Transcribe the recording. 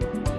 Bye.